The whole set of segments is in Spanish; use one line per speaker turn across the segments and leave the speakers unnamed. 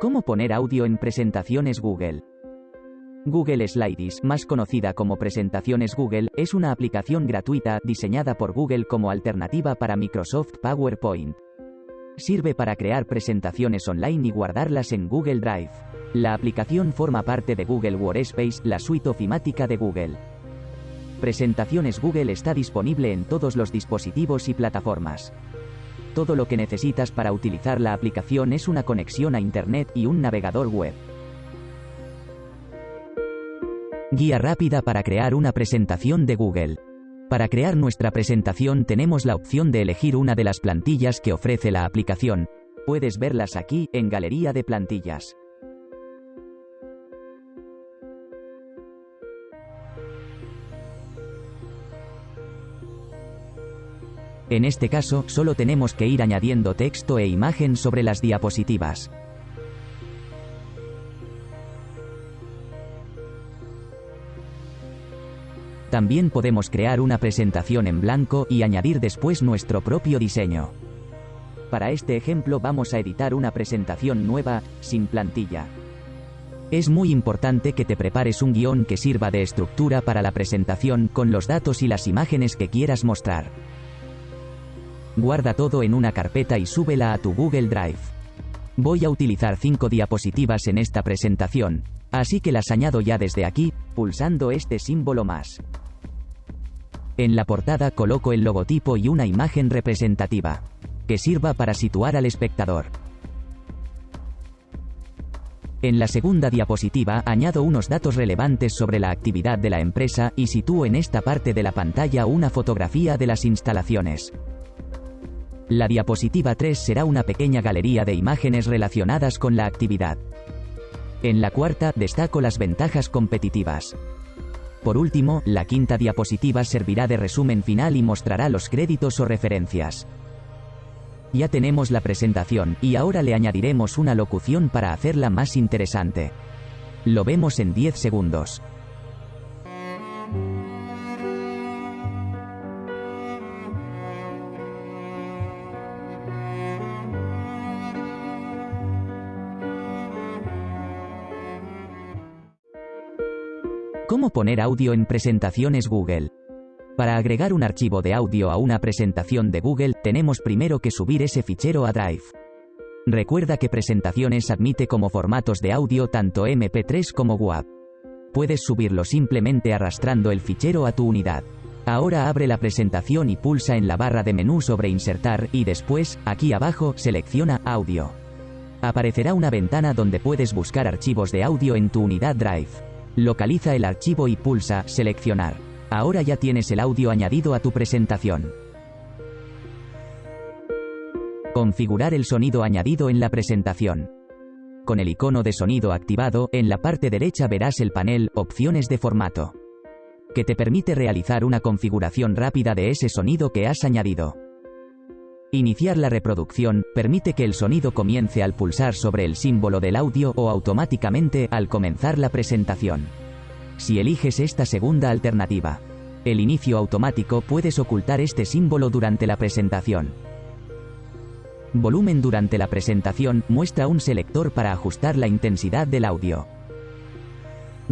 ¿Cómo poner audio en presentaciones Google? Google Slides, más conocida como Presentaciones Google, es una aplicación gratuita diseñada por Google como alternativa para Microsoft PowerPoint. Sirve para crear presentaciones online y guardarlas en Google Drive. La aplicación forma parte de Google Workspace, la suite ofimática de Google. Presentaciones Google está disponible en todos los dispositivos y plataformas. Todo lo que necesitas para utilizar la aplicación es una conexión a Internet y un navegador web. Guía rápida para crear una presentación de Google. Para crear nuestra presentación tenemos la opción de elegir una de las plantillas que ofrece la aplicación. Puedes verlas aquí, en Galería de Plantillas. En este caso, solo tenemos que ir añadiendo texto e imagen sobre las diapositivas. También podemos crear una presentación en blanco y añadir después nuestro propio diseño. Para este ejemplo vamos a editar una presentación nueva, sin plantilla. Es muy importante que te prepares un guion que sirva de estructura para la presentación con los datos y las imágenes que quieras mostrar. Guarda todo en una carpeta y súbela a tu Google Drive. Voy a utilizar 5 diapositivas en esta presentación, así que las añado ya desde aquí, pulsando este símbolo más. En la portada coloco el logotipo y una imagen representativa, que sirva para situar al espectador. En la segunda diapositiva añado unos datos relevantes sobre la actividad de la empresa y sitúo en esta parte de la pantalla una fotografía de las instalaciones. La diapositiva 3 será una pequeña galería de imágenes relacionadas con la actividad. En la cuarta destaco las ventajas competitivas. Por último, la quinta diapositiva servirá de resumen final y mostrará los créditos o referencias. Ya tenemos la presentación, y ahora le añadiremos una locución para hacerla más interesante. Lo vemos en 10 segundos. ¿Cómo poner audio en presentaciones Google? Para agregar un archivo de audio a una presentación de Google, tenemos primero que subir ese fichero a Drive. Recuerda que presentaciones admite como formatos de audio tanto MP3 como WAV. Puedes subirlo simplemente arrastrando el fichero a tu unidad. Ahora abre la presentación y pulsa en la barra de menú sobre Insertar y después, aquí abajo, selecciona Audio. Aparecerá una ventana donde puedes buscar archivos de audio en tu unidad Drive. Localiza el archivo y pulsa Seleccionar. Ahora ya tienes el audio añadido a tu presentación. Configurar el sonido añadido en la presentación. Con el icono de sonido activado, en la parte derecha verás el panel Opciones de formato, que te permite realizar una configuración rápida de ese sonido que has añadido. Iniciar la reproducción permite que el sonido comience al pulsar sobre el símbolo del audio o automáticamente al comenzar la presentación. Si eliges esta segunda alternativa, el inicio automático puedes ocultar este símbolo durante la presentación. Volumen durante la presentación muestra un selector para ajustar la intensidad del audio.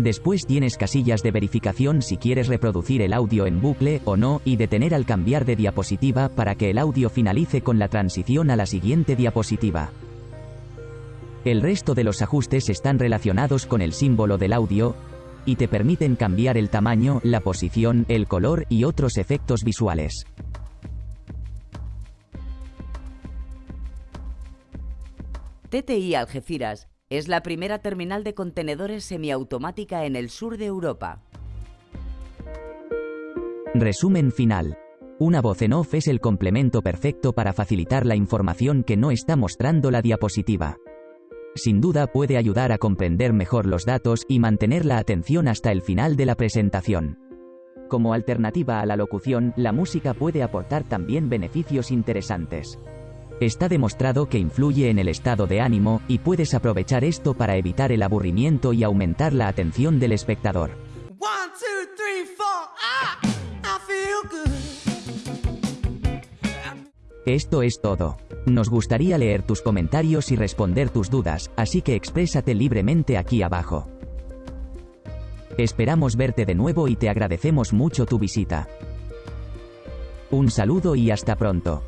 Después tienes casillas de verificación si quieres reproducir el audio en bucle o no y detener al cambiar de diapositiva para que el audio finalice con la transición a la siguiente diapositiva. El resto de los ajustes están relacionados con el símbolo del audio y te permiten cambiar el tamaño, la posición, el color y otros efectos visuales.
TTI Algeciras es la primera terminal de contenedores semiautomática en el sur de Europa.
Resumen final. Una voz en off es el complemento perfecto para facilitar la información que no está mostrando la diapositiva. Sin duda puede ayudar a comprender mejor los datos y mantener la atención hasta el final de la presentación. Como alternativa a la locución, la música puede aportar también beneficios interesantes. Está demostrado que influye en el estado de ánimo, y puedes aprovechar esto para evitar el aburrimiento y aumentar la atención del espectador. Esto es todo. Nos gustaría leer tus comentarios y responder tus dudas, así que exprésate libremente aquí abajo. Esperamos verte de nuevo y te agradecemos mucho tu visita. Un saludo y hasta pronto.